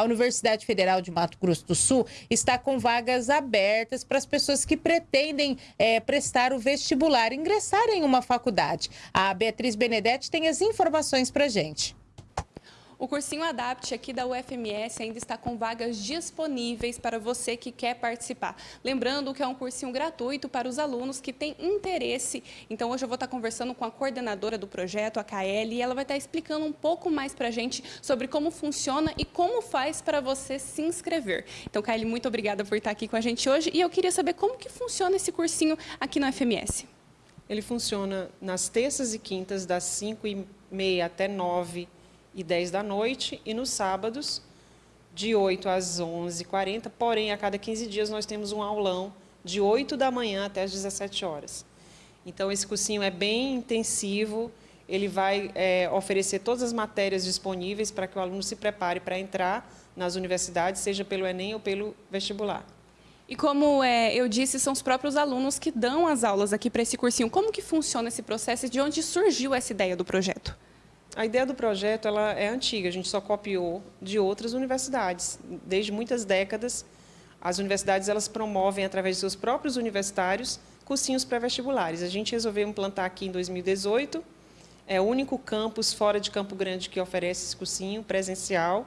A Universidade Federal de Mato Grosso do Sul está com vagas abertas para as pessoas que pretendem é, prestar o vestibular, ingressar em uma faculdade. A Beatriz Benedetti tem as informações para gente. O cursinho Adapt aqui da UFMS ainda está com vagas disponíveis para você que quer participar. Lembrando que é um cursinho gratuito para os alunos que têm interesse. Então hoje eu vou estar conversando com a coordenadora do projeto, a KL, e ela vai estar explicando um pouco mais para a gente sobre como funciona e como faz para você se inscrever. Então, KL, muito obrigada por estar aqui com a gente hoje e eu queria saber como que funciona esse cursinho aqui na UFMS. Ele funciona nas terças e quintas, das 5 e meia até 9 e 10 da noite, e nos sábados, de 8 às 11h40, porém, a cada 15 dias nós temos um aulão de 8 da manhã até as 17 horas. Então, esse cursinho é bem intensivo, ele vai é, oferecer todas as matérias disponíveis para que o aluno se prepare para entrar nas universidades, seja pelo Enem ou pelo vestibular. E como é, eu disse, são os próprios alunos que dão as aulas aqui para esse cursinho. Como que funciona esse processo e de onde surgiu essa ideia do projeto? A ideia do projeto ela é antiga, a gente só copiou de outras universidades. Desde muitas décadas, as universidades elas promovem, através de seus próprios universitários, cursinhos pré-vestibulares. A gente resolveu implantar aqui em 2018, é o único campus fora de Campo Grande que oferece esse cursinho presencial.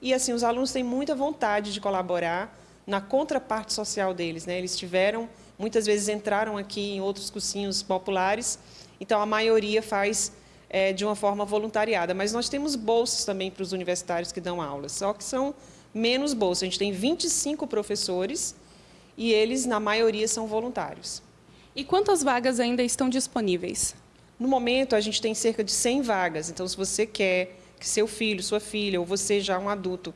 E assim, os alunos têm muita vontade de colaborar na contraparte social deles. Né? Eles tiveram, muitas vezes entraram aqui em outros cursinhos populares, então a maioria faz é, de uma forma voluntariada. Mas nós temos bolsas também para os universitários que dão aulas, só que são menos bolsas. A gente tem 25 professores e eles, na maioria, são voluntários. E quantas vagas ainda estão disponíveis? No momento, a gente tem cerca de 100 vagas. Então, se você quer que seu filho, sua filha, ou você já um adulto,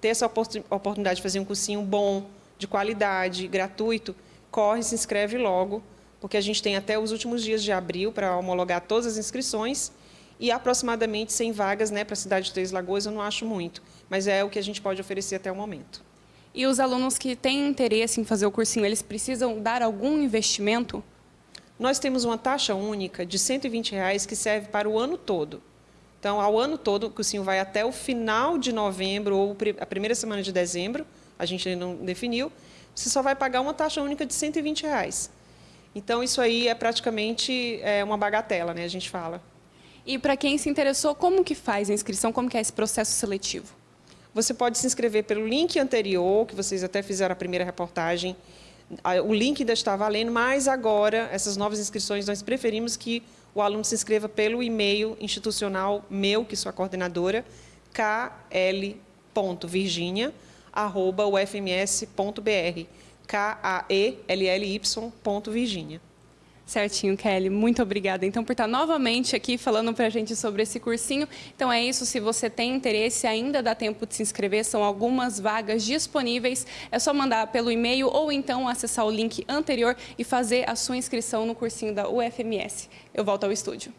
ter essa oportunidade de fazer um cursinho bom, de qualidade, gratuito, corre, se inscreve logo, porque a gente tem até os últimos dias de abril para homologar todas as inscrições e aproximadamente 100 vagas né, para a cidade de Três Lagoas, eu não acho muito, mas é o que a gente pode oferecer até o momento. E os alunos que têm interesse em fazer o cursinho, eles precisam dar algum investimento? Nós temos uma taxa única de 120 reais que serve para o ano todo. Então, ao ano todo, o cursinho vai até o final de novembro ou a primeira semana de dezembro, a gente ainda não definiu, você só vai pagar uma taxa única de 120 reais. Então, isso aí é praticamente é, uma bagatela, né, a gente fala. E para quem se interessou, como que faz a inscrição? Como que é esse processo seletivo? Você pode se inscrever pelo link anterior, que vocês até fizeram a primeira reportagem. O link ainda está valendo, mas agora, essas novas inscrições, nós preferimos que o aluno se inscreva pelo e-mail institucional meu, que sou a coordenadora, kl.virginia.ufms.br. K-A-E-L-L-Y, Certinho, Kelly. Muito obrigada, então, por estar novamente aqui falando para a gente sobre esse cursinho. Então, é isso. Se você tem interesse, ainda dá tempo de se inscrever. São algumas vagas disponíveis. É só mandar pelo e-mail ou então acessar o link anterior e fazer a sua inscrição no cursinho da UFMS. Eu volto ao estúdio.